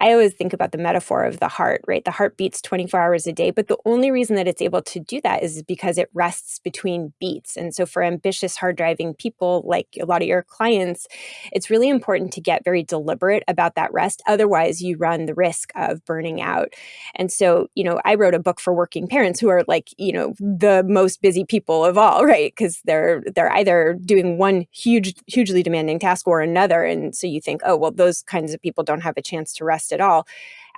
I always think about the metaphor of the heart, right? The heart beats 24 hours a day, but the only reason that it's able to do that is because it rests between beats. And so for ambitious, hard driving people, like a lot of your clients, it's really important to get very deliberate about that rest. Otherwise, you run the risk of burning out. And so, you know, I wrote a book for working parents who are like, you know, the most busy people of all, right? Because they're they're either doing one huge, hugely demanding task or another. And so you think, oh, well, those kinds of people don't have a chance to rest at all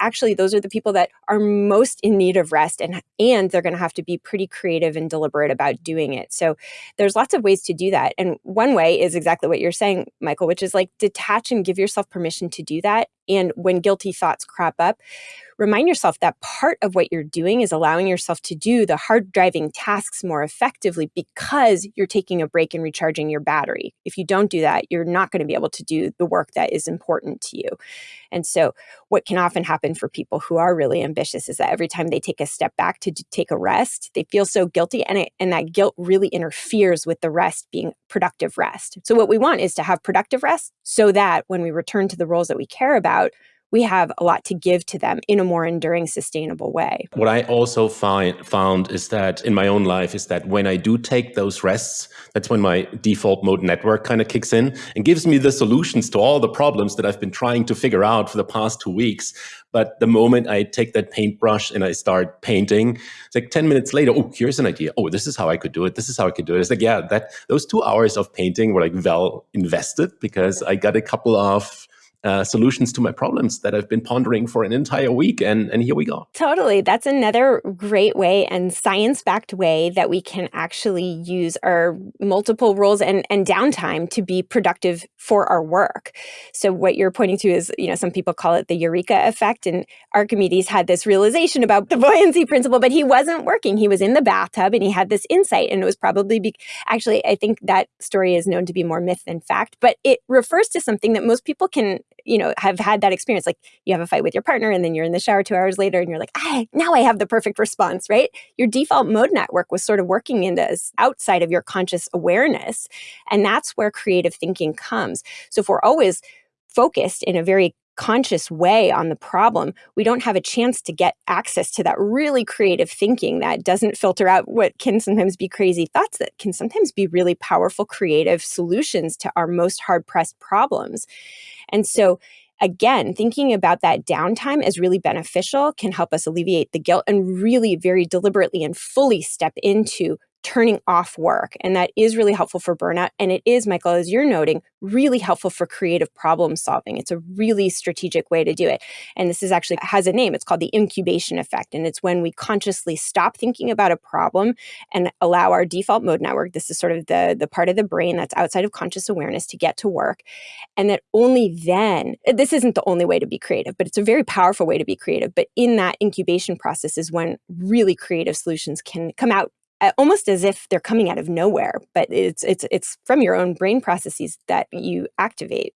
actually those are the people that are most in need of rest and and they're going to have to be pretty creative and deliberate about doing it so there's lots of ways to do that and one way is exactly what you're saying michael which is like detach and give yourself permission to do that and when guilty thoughts crop up remind yourself that part of what you're doing is allowing yourself to do the hard driving tasks more effectively because you're taking a break and recharging your battery. If you don't do that, you're not going to be able to do the work that is important to you. And so, what can often happen for people who are really ambitious is that every time they take a step back to take a rest, they feel so guilty, and, it, and that guilt really interferes with the rest being productive rest. So, what we want is to have productive rest so that when we return to the roles that we care about, we have a lot to give to them in a more enduring, sustainable way. What I also find found is that in my own life is that when I do take those rests, that's when my default mode network kind of kicks in and gives me the solutions to all the problems that I've been trying to figure out for the past two weeks. But the moment I take that paintbrush and I start painting, it's like 10 minutes later, oh, here's an idea. Oh, this is how I could do it. This is how I could do it. It's like, yeah, that those two hours of painting were like well invested because I got a couple of uh, solutions to my problems that I've been pondering for an entire week. And, and here we go. Totally. That's another great way and science backed way that we can actually use our multiple roles and, and downtime to be productive for our work. So, what you're pointing to is, you know, some people call it the eureka effect. And Archimedes had this realization about the buoyancy principle, but he wasn't working. He was in the bathtub and he had this insight. And it was probably be- actually, I think that story is known to be more myth than fact, but it refers to something that most people can you know, have had that experience. Like you have a fight with your partner and then you're in the shower two hours later and you're like, ah, now I have the perfect response, right? Your default mode network was sort of working in into outside of your conscious awareness. And that's where creative thinking comes. So if we're always focused in a very conscious way on the problem, we don't have a chance to get access to that really creative thinking that doesn't filter out what can sometimes be crazy thoughts that can sometimes be really powerful creative solutions to our most hard pressed problems. And so again, thinking about that downtime as really beneficial can help us alleviate the guilt and really very deliberately and fully step into turning off work. And that is really helpful for burnout. And it is, Michael, as you're noting, really helpful for creative problem solving. It's a really strategic way to do it. And this is actually has a name. It's called the incubation effect. And it's when we consciously stop thinking about a problem and allow our default mode network, this is sort of the, the part of the brain that's outside of conscious awareness to get to work. And that only then, this isn't the only way to be creative, but it's a very powerful way to be creative. But in that incubation process is when really creative solutions can come out almost as if they're coming out of nowhere, but it's it's it's from your own brain processes that you activate.